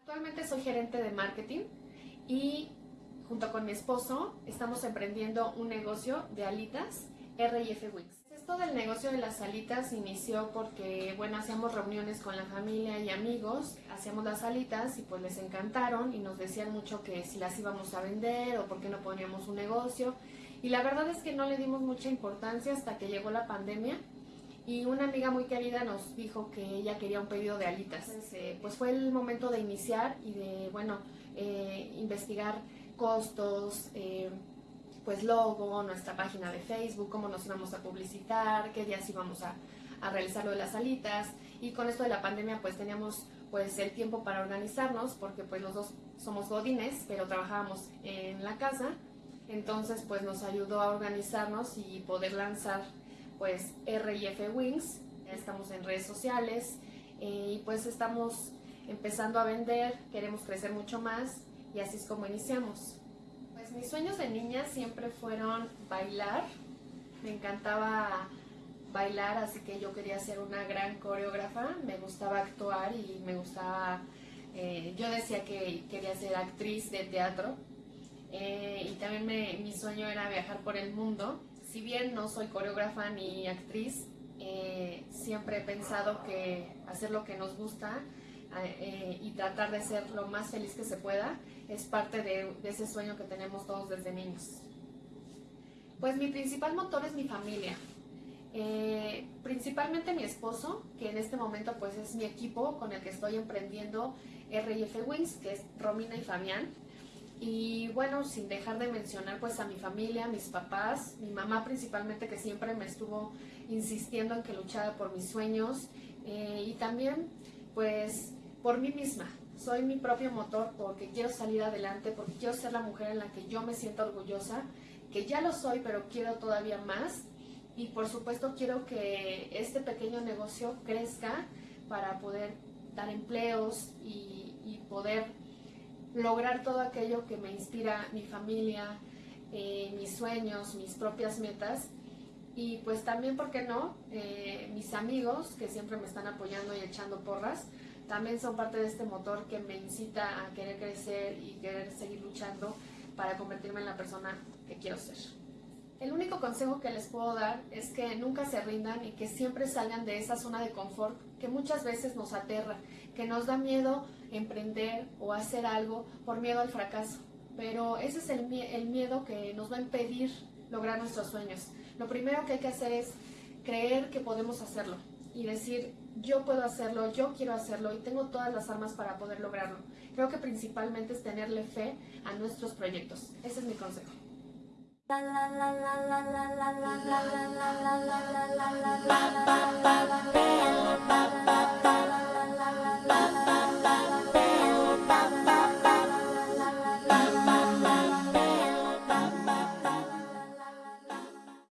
Actualmente soy gerente de marketing y junto con mi esposo estamos emprendiendo un negocio de alitas R&F Wings. Esto del negocio de las alitas inició porque, bueno, hacíamos reuniones con la familia y amigos, hacíamos las alitas y pues les encantaron y nos decían mucho que si las íbamos a vender o por qué no poníamos un negocio. Y la verdad es que no le dimos mucha importancia hasta que llegó la pandemia y una amiga muy querida nos dijo que ella quería un pedido de alitas. Eh, pues fue el momento de iniciar y de, bueno, eh, investigar costos, eh, pues logo, nuestra página de Facebook, cómo nos íbamos a publicitar, qué días íbamos a, a realizar lo de las alitas y con esto de la pandemia pues teníamos pues el tiempo para organizarnos porque pues los dos somos godines pero trabajábamos en la casa entonces pues nos ayudó a organizarnos y poder lanzar pues R&F Wings, estamos en redes sociales eh, y pues estamos empezando a vender, queremos crecer mucho más y así es como iniciamos. Pues mis sueños de niña siempre fueron bailar, me encantaba bailar, así que yo quería ser una gran coreógrafa, me gustaba actuar y me gustaba, eh, yo decía que quería ser actriz de teatro. Eh, y también mi sueño era viajar por el mundo si bien no soy coreógrafa ni actriz, eh, siempre he pensado que hacer lo que nos gusta eh, y tratar de ser lo más feliz que se pueda es parte de, ese sueño que tenemos todos desde niños. Pues mi principal motor es mi familia. Eh, principalmente mi esposo, que en este momento pues es mi equipo con el que estoy emprendiendo R&F Wings, que es Romina y Fabián. Y bueno, sin dejar de mencionar pues a mi familia, a mis papás, mi mamá principalmente que siempre me estuvo insistiendo en que luchara por mis sueños. Eh, y también pues por mí misma. Soy mi propio motor porque quiero salir adelante, porque quiero ser la mujer en la que yo me siento orgullosa, que ya lo soy pero quiero todavía más. Y por supuesto quiero que este pequeño negocio crezca para poder dar empleos y, y poder lograr todo aquello que me inspira mi familia, eh, mis sueños, mis propias metas y pues también, ¿por qué no? Eh, mis amigos que siempre me están apoyando y echando porras, también son parte de este motor que me incita a querer crecer y querer seguir luchando para convertirme en la persona que quiero ser. El único consejo que les puedo dar es que nunca se rindan y que siempre salgan de esa zona de confort que muchas veces nos aterra, que nos da miedo emprender o hacer algo por miedo al fracaso. Pero ese es el, miedo que nos va a impedir lograr nuestros sueños. Lo primero que hay que hacer es creer que podemos hacerlo y decir, yo puedo hacerlo, yo quiero hacerlo y tengo todas las armas para poder lograrlo. Creo que principalmente es tenerle fe a nuestros proyectos. Ese es mi consejo. La la la la la la la la la la la la la la la la la